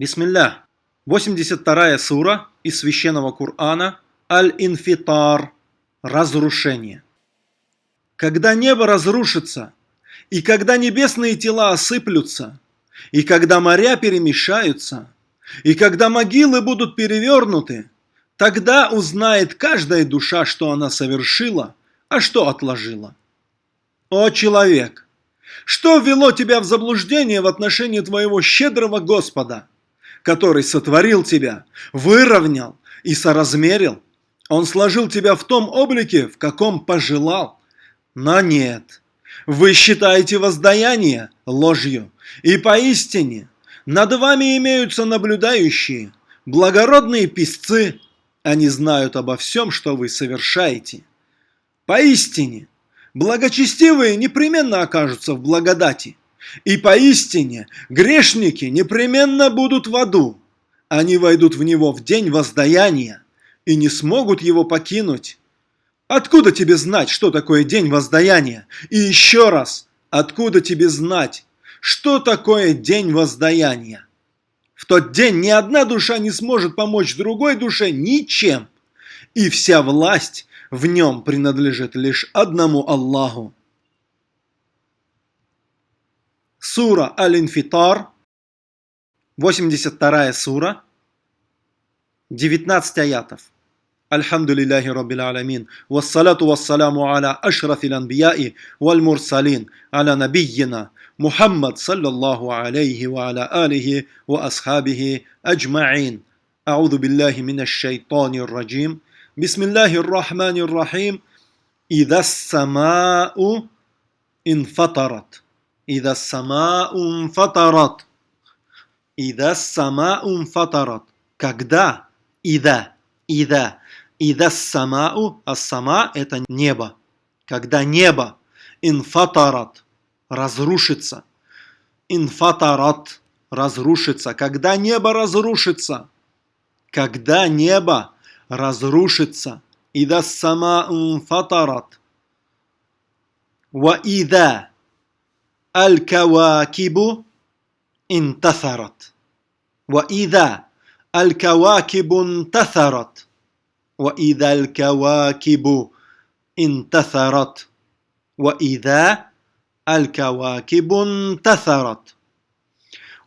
Бисмилля. 82 сура из Священного Корана Аль-Инфитар. Разрушение. Когда небо разрушится, и когда небесные тела осыплются, и когда моря перемешаются, и когда могилы будут перевернуты, тогда узнает каждая душа, что она совершила, а что отложила. О человек! Что ввело тебя в заблуждение в отношении твоего щедрого Господа? Который сотворил тебя, выровнял и соразмерил. Он сложил тебя в том облике, в каком пожелал. Но нет, вы считаете воздаяние ложью, и поистине над вами имеются наблюдающие, благородные писцы, они знают обо всем, что вы совершаете. Поистине, благочестивые непременно окажутся в благодати, и поистине грешники непременно будут в аду. Они войдут в него в день воздаяния и не смогут его покинуть. Откуда тебе знать, что такое день воздаяния? И еще раз, откуда тебе знать, что такое день воздаяния? В тот день ни одна душа не сможет помочь другой душе ничем, и вся власть в нем принадлежит лишь одному Аллаху. Сура Аль-Инфитар, 82 сура, 19 аятов. الحمد لله رب العالمين والصلاة والسلام على أشرف الأنبياء والمرسلين على نبينا محمد صلى الله عليه وعلى آله وأصحابه أجمعين أعوذ بالله من الشيطان الرجيم بسم الله الرحمن الرحيم إذا السماء انفطرت Ида сама ум фатарат. Ида сама ум. Когда? Ида. Ида. Ида самау, а сама это небо. Когда небо инфатарат разрушится. Инфатарат разрушится. Когда небо разрушится. Когда небо разрушится. Ида сама инфатарат. Ва ида الكواكب انتثرت وإذا الكواكب انتثرت وإذا الكواكب انتثرت وإذا الكواكب انتثرت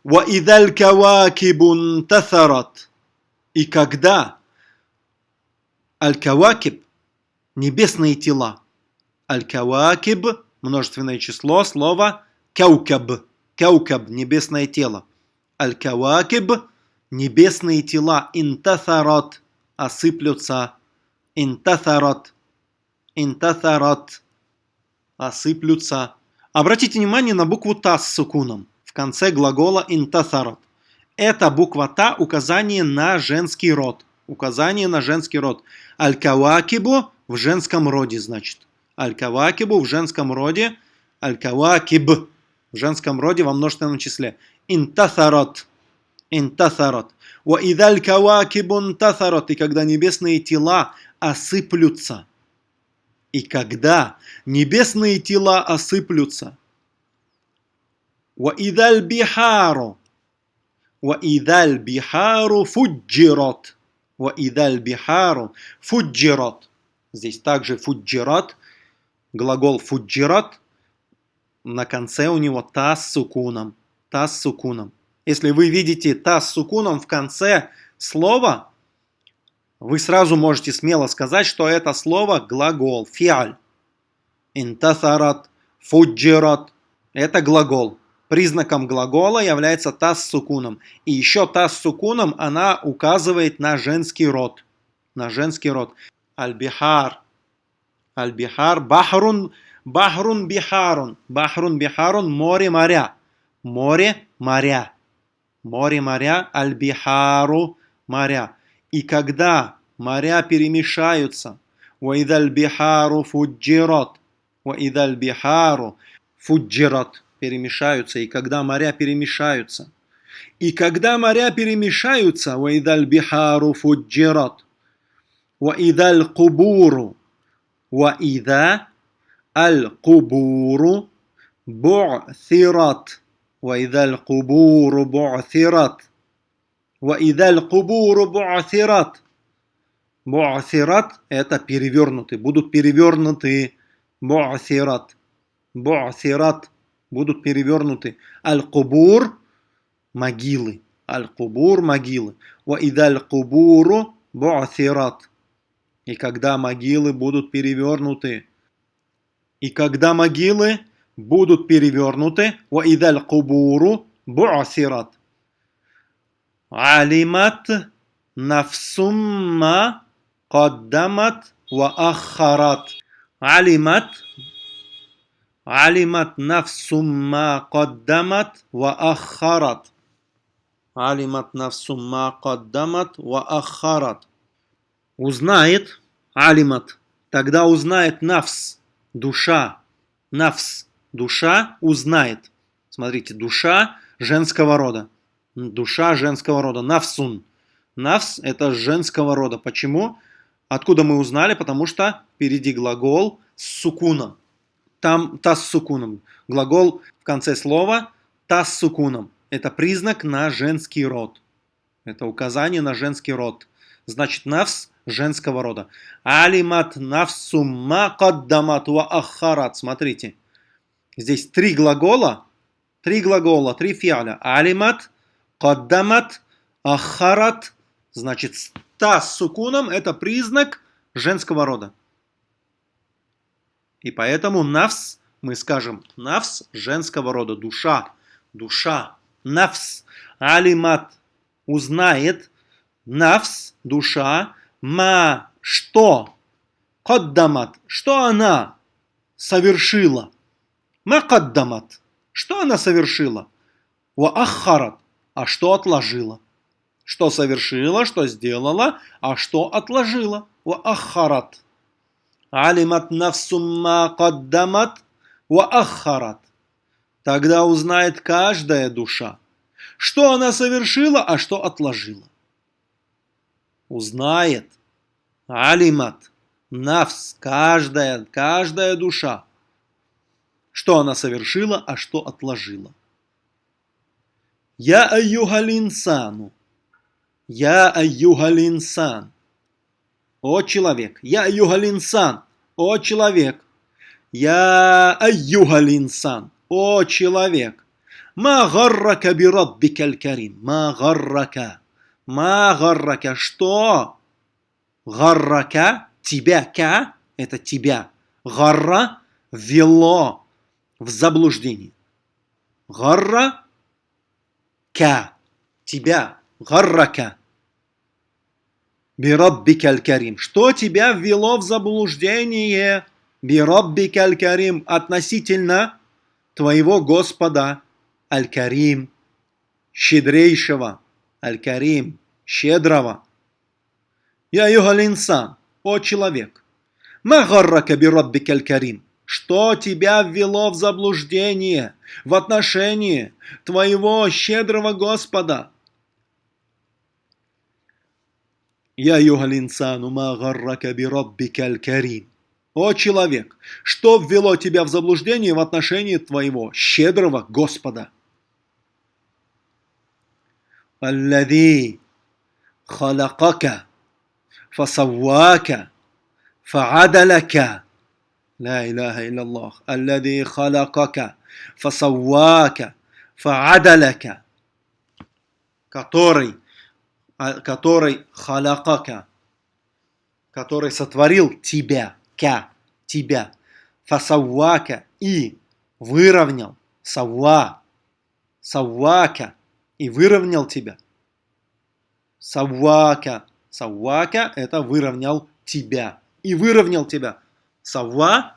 وإذا الكواكب انتثرت И когда Аль-Кавакиб, небесные тела, Аль-Кавакиб, множественное число, слово Каукаб. Каукаб – небесное тело. الكواكب – небесные тела. انتثرت – осыплются. Интафарат. Интафарат – осыплются. Обратите внимание на букву «та» с сукуном в конце глагола «интафарат». Эта буква «та» – указание на женский род. Указание на женский род. Аль-Кавакибу в женском роде, значит. Аль-Кавакибу в женском роде. Аль-Кавакиб в женском роде во множественном числе. Интасарат. Интасарат. Ва идаль кавакибу интасарат. И когда небесные тела осыплются. И когда небесные тела осыплются. Ва идаль бихару. Ва идаль бихару фуджират. Ва идаль бихару фуджират. Здесь также фуджират. Глагол фуджират – на конце у него та с сукуном. Та с сукуном. Если вы видите та с сукуном в конце слова, вы сразу можете смело сказать, что это слово глагол, фиаль. Интасарат, фуджират. Это глагол. Признаком глагола является та с сукуном. И еще та с сукуном, она указывает на женский род. На женский род. Аль-бихар. Аль-бихар. Бахрун Бахрун бихарун. Бахрун бихарун – море моря. Море моря. Море моря, аль-бихару – моря. И когда моря перемешаются, وَإِذَا الْبِحَارُ فُجِّرَتْ وَإِذَا الْبِحَارُ фуджират перемешаются, и когда моря перемешаются. И когда моря перемешаются, وَإِذَا الْبِحَارُ فُجِّرَتْ وَإِذَا الْقُبُورُ وَإِذَا القبور بعثرت وإذا القبور بعثرت وإذا القبور بعثرت Буасират – это перевернуты, будут перевернуты. Буасират. Буасират – будут перевернуты. Аль-Кубур – могилы. Аль-Кубур – могилы. Ва идаль кубуру буасират. И когда могилы будут перевернуты. И когда могилы будут перевернуты. Ва идаль кубуру буасират. Алимат нафсумма قدمت وأخرت علمت علمت نفس ما قدمت وأخرت علمت نفس ما قدمت وأخرت узнает алимат тогда узнает нафс душа нафс душа узнает смотрите душа женского рода душа женского рода нафсун нафс это женского рода почему Откуда мы узнали? Потому что впереди глагол с сукуном. Там та с сукуном. Глагол в конце слова та с сукуном. Это признак на женский род. Это указание на женский род. Значит, навс женского рода. Алимат навсу ма ва ахарат. Смотрите. Здесь три глагола. Три глагола, три фиаля. Алимат, каддамат, ахарат. Значит, та с сукуном – это признак женского рода. И поэтому навс, мы скажем, навс женского рода, душа, душа, навс, алимат, узнает, навс, душа, ма, что, каддамат, что она совершила, ма каддамат, что она совершила, ва ахарат, а что отложила. Что совершила, что сделала, а что отложила. Ва ахарат. Алимат нафсумма каддамат ва ахарат. Тогда узнает каждая душа, что она совершила, а что отложила. Узнает. Алимат. Нафс. Каждая, каждая душа. Что она совершила, а что отложила. Я айюгалинсану. Я айюгалинсан. О человек. Я айюгалинсан. О человек. Я айюгалинсан. О человек. Ма гаррака би раббикаль карим. Ма гаррака. Ма гаррака. Что? Гаррака. Тебя. Ка. Это тебя. Гарра. Вело. В заблуждении. Гарра. Ка. Тебя гаррака. Бираббикаль карим. Что тебя ввело в заблуждение? Бираббикаль карим. Относительно твоего Господа. Аль-Карим. Щедрейшего. Аль-Карим. Щедрого. Я югалинсан. О человек. Магаррака бираббикаль карим. Что тебя ввело в заблуждение в отношении твоего щедрого Господа? Я югалинсану ма гаррака би раббикаль карим. О человек, что ввело тебя в заблуждение в отношении твоего щедрого Господа? الذي خلقك فسواك فعدلك لا إله إلا الله الذي خلقك فسواك فعدلك который а, который халякака, который сотворил тебя, ка, тебя, фасавака и выровнял, савва, саввака и выровнял тебя. Саввака, саввака это выровнял тебя и выровнял тебя. Савва,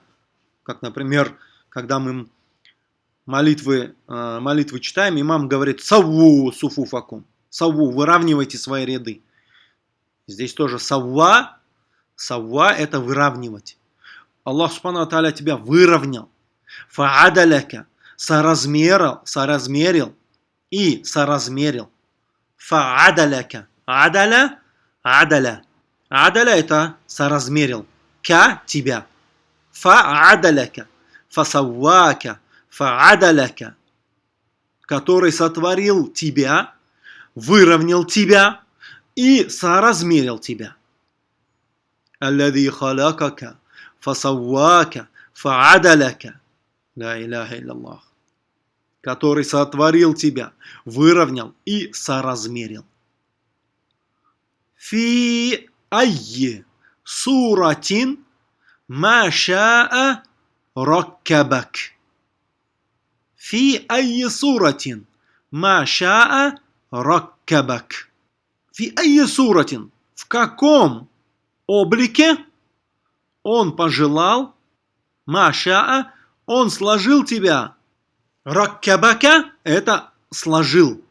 как, например, когда мы молитвы, э, молитвы читаем, имам говорит «Савву суфуфакум» савву, выравнивайте свои ряды. Здесь тоже савва, савва это выравнивать. Аллах Субхану Аталя тебя выровнял. Фаадаляка, соразмерил, соразмерил и соразмерил. Фаадаляка, адаля, адаля. Адаля это соразмерил. Ка тебя. Фаадаляка, фасаввака, фаадаляка. Который сотворил тебя, выровнял тебя и соразмерил тебя. الذي خلقك فسواك فعدلك لا إله إلا الله который сотворил тебя, выровнял и соразмерил. Фи айи суратин ма шаа раккабак. Фи айи суратин ма шаа раккабак. Фи айи суратин. В каком облике он пожелал, Маша, он сложил тебя. Раккабака – это сложил.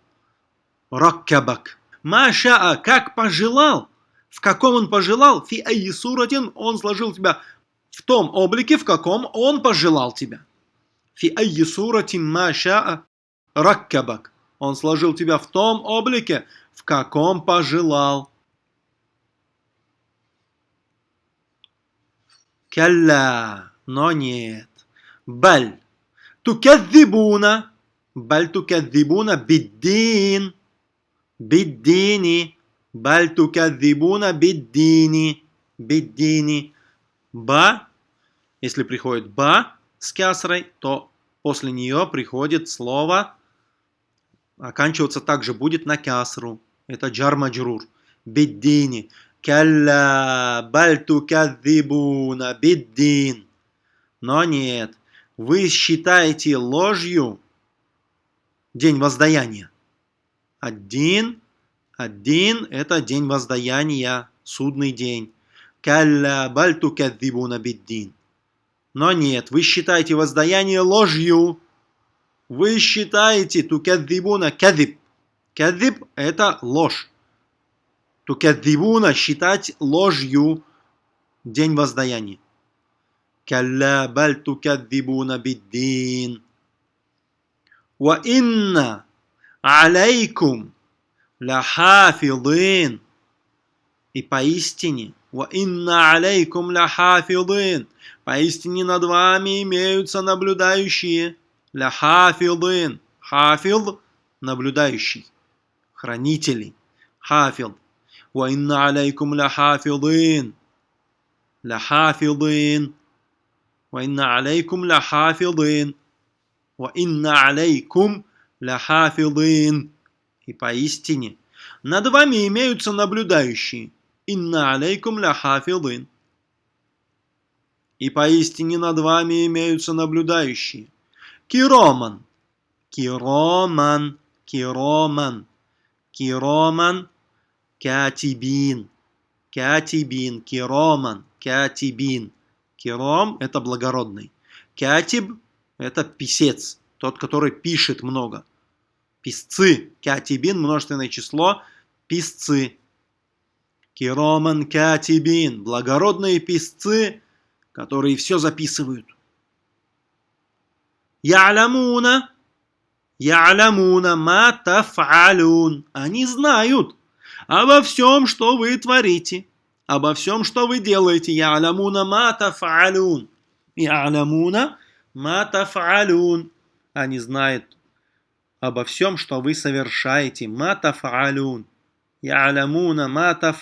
Раккабак. Маша, как пожелал, в каком он пожелал, фи айи суратин, он сложил тебя в том облике, в каком он пожелал тебя. Фи айи суратин маша раккабак. Он сложил тебя в том облике, в каком пожелал. Калла, но нет. Баль. Тукадзибуна. Баль тукадзибуна биддин. Биддини. Баль тукадзибуна биддини. Биддини. Ба. Если приходит ба с кясрой, то после нее приходит слово, оканчиваться также будет на кясру. Это джар-маджрур. Биддини. Калля баль тукадзибуна биддин. Но нет, вы считаете ложью день воздаяния. Один, один – это день воздаяния, судный день. Калля баль тукадзибуна биддин. Но нет, вы считаете воздаяние ложью. Вы считаете тукадзибуна кадзиб. Кадзиб – это ложь. Тукадзибуна считать ложью день воздаяния. كلا بل تكذبون بالدين وإن عليكم لحافظين И поистине, وَإِنَّ عَلَيْكُمْ لَحَافِظِينَ Поистине над вами имеются наблюдающие. Ляхафилдын. Хафилд – наблюдающий. Хранители. Хафилд. وإن عليكم لحافظين لحافظين وإن عليكم لحافظين وإن عليكم لحافظين И поистине, над вами имеются наблюдающие. Инна алейкум ляхафилын. И поистине над вами имеются наблюдающие. Кироман. Кироман. Кироман. Кироман. Катибин. Катибин. Кироман. Катибин. Киром – это благородный. Катиб – это писец, тот, который пишет много. Писцы. Катибин – множественное число. Писцы. Кироман катибин – благородные писцы, которые все записывают. Я'ламуна Я'ламуна ма таф'алун. Они знают, обо всем, что вы творите, обо всем, что вы делаете. Я'ламуна мата фаалюн. Я'ламуна мата фаалюн. Они а знают обо всем, что вы совершаете. Мата Я аламуна мата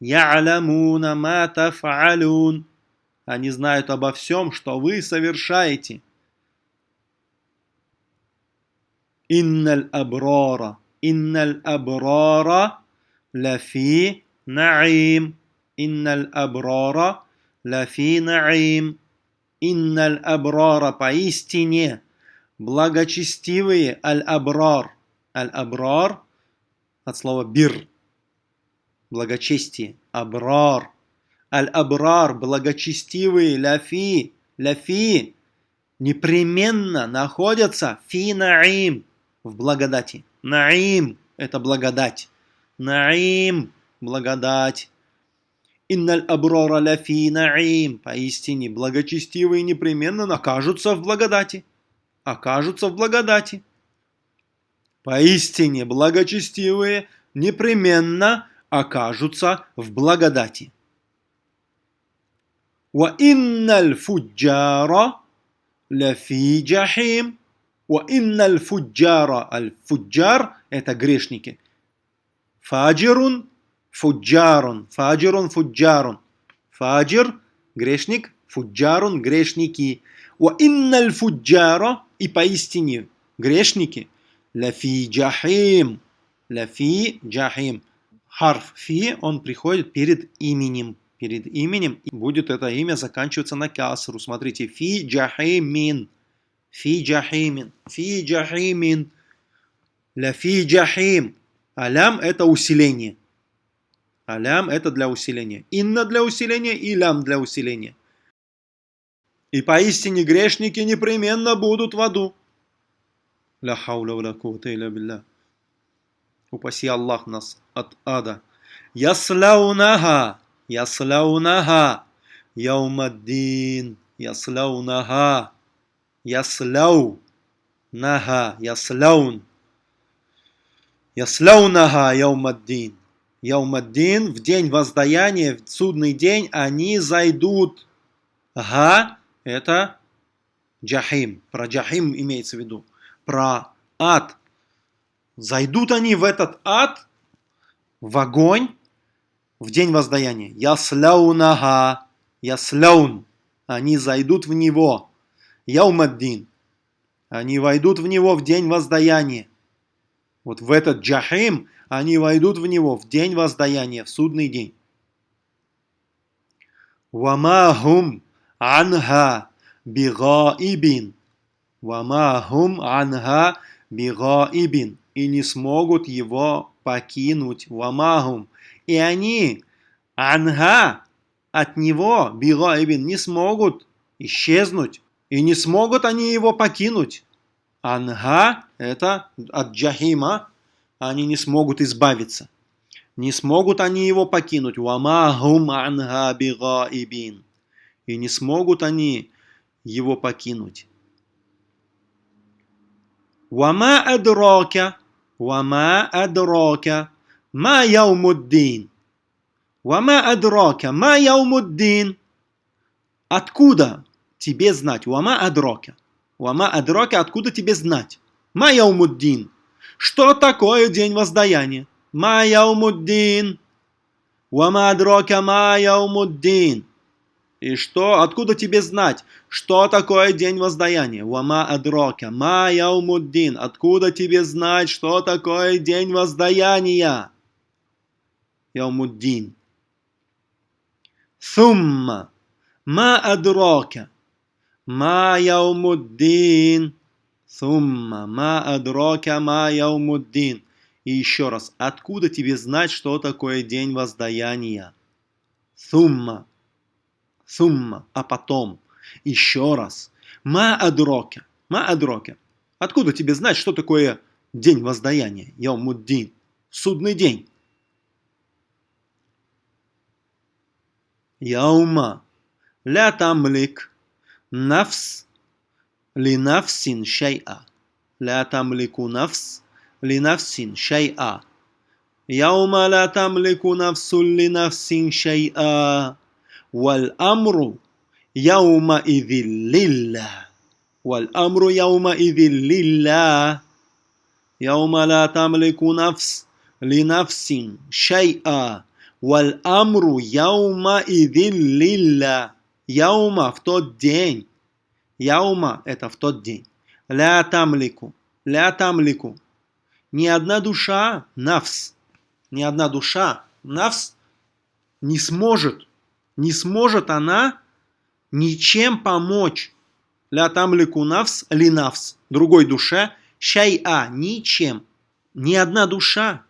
Я аламуна мата фаалюн. Они а знают обо всем, что вы совершаете. Инналь абрара. Инналь абрара. Ляфи наим. Инналь абрара лафи наим. Инналь абрара поистине благочестивые аль-абрар. Аль-абрар от слова бир, благочестие, абрар. Аль-абрар, благочестивые, лафи, лафи непременно находятся фи наим, в благодати. Наим – это благодать. Наим благодать. Инналь аброра ляфи наим. Поистине, благочестивые непременно накажутся в благодати. Окажутся в благодати. Поистине, благочестивые непременно окажутся в благодати. Ва инналь фуджара ляфи джахим. Ва инналь фуджара. Аль-фуджар – это грешники. Фаджирун, фуджарун. Фаджирун, фуджарун. Фаджир – грешник. Фуджарун – грешники. Ва инналь фуджара. И поистине грешники. Лафи джахим. Лафи джахим. Харф фи, он приходит перед именем. Перед именем и будет это имя заканчиваться на касру. Смотрите, фи джахимин. Фи джахимин. Фи джахимин. Ля фи джахим. Алям это усиление. Алям это для усиления. Инна для усиления и лям для усиления. И поистине грешники непременно будут в аду. Ля хауля ва кувата илля билля. Упаси Аллах нас от ада. Яслаунаха. Яслаунаха. Яумаддин. Яслаунаха. Яслау. Наха. Яслаун. Яслаунаха яумаддин. Яумаддин в день воздаяния, в судный день, они зайдут. Га – это джахим. Про джахим имеется в виду. Про ад. Зайдут они в этот ад, в огонь, в день воздаяния. Ясляунага. Ясляун. Они зайдут в него. Яумаддин. Они войдут в него в день воздаяния. Вот в этот джахим они войдут в него в день воздаяния, в судный день. Вамахум анха бигаибин. Вамахум анха бигаибин. И не смогут его покинуть. Вамахум. И они анха от него бигаибин не смогут исчезнуть. И не смогут они его покинуть. Анга – это от джахима, они не смогут избавиться. Не смогут они его покинуть. Вамахум анга бигаибин. И не смогут они его покинуть. Вама адрока, вама адрока, ма яумуддин. Вама адрока, ма яумуддин. Откуда тебе знать? Вама адрока. Вама адрока, откуда тебе знать? Ма яумуддин. Что такое день воздаяния? Ма яумуддин. Вама адрока ма яумуддин. И что? Откуда тебе знать, что такое день воздаяния? Вама адрока ма яумуддин. Откуда тебе знать, что такое день воздаяния? Яумуддин. Сумма. Ма адрока. Ма яумуддин. Сумма ма адрока ма яумуддин. И еще раз, откуда тебе знать, что такое день воздаяния? Сумма. Сумма. А потом. Еще раз. Ма адрока. Ма адрока. Откуда тебе знать, что такое день воздаяния? Яумуддин. Судный день. Яума. Ля тамлик. Нафс لنفس شيئا لا تملك نفس لنفس شيئا يوم لا تملك نفس لنفس شيئا والأمر يومئذ لله والأمر يومئذ لله يوم لا تملك نفس لنفس شيئا والأمر يومئذ لله Яума в тот день. Яума – это в тот день. Ля тамлику. Ля тамлику. Ни одна душа, навс, ни одна душа, навс, не сможет, не сможет она ничем помочь. Ля тамлику навс, ли навс, другой душе, шай-а, ничем. Ни одна душа,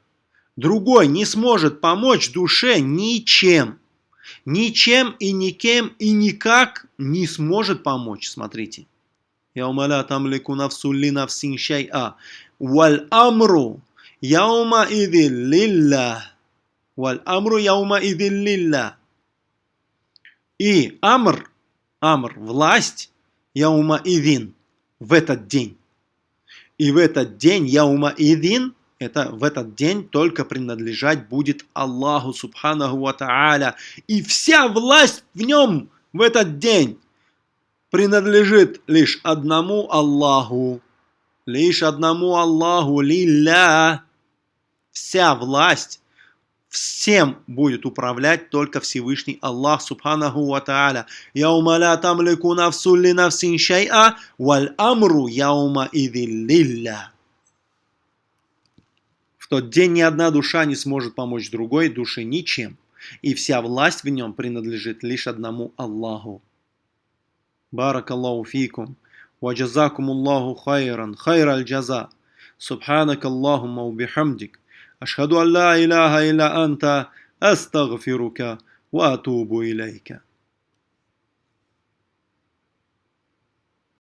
другой не сможет помочь душе ничем ничем и никем и никак не сможет помочь. Смотрите. Яума ла тамлику навсу ли навсин шай'a. Валь амру яума иди лилля. Валь амру яума иди лилля. И амр, амр, власть, яума идин, в этот день. И в этот день яума идин это в этот день только принадлежать будет Аллаху Субханаху Ва Тааля. И вся власть в нем в этот день принадлежит лишь одному Аллаху. лишь одному Аллаху, лилля. Вся власть, всем будет управлять только Всевышний Аллах Субханаху Ва Тааля. Яума ла тамлику нафсу ли нафсин шай'a, валь амру яума лилля В тот день ни одна душа не сможет помочь другой душе ничем, и вся власть в нем принадлежит лишь одному Аллаху. بارك الله فيكم وجزاكم الله خيرا خير الجزاء سبحانك اللهم وبحمدك أشهد أن لا إله إلا أنت أستغفرك وأتوب إليك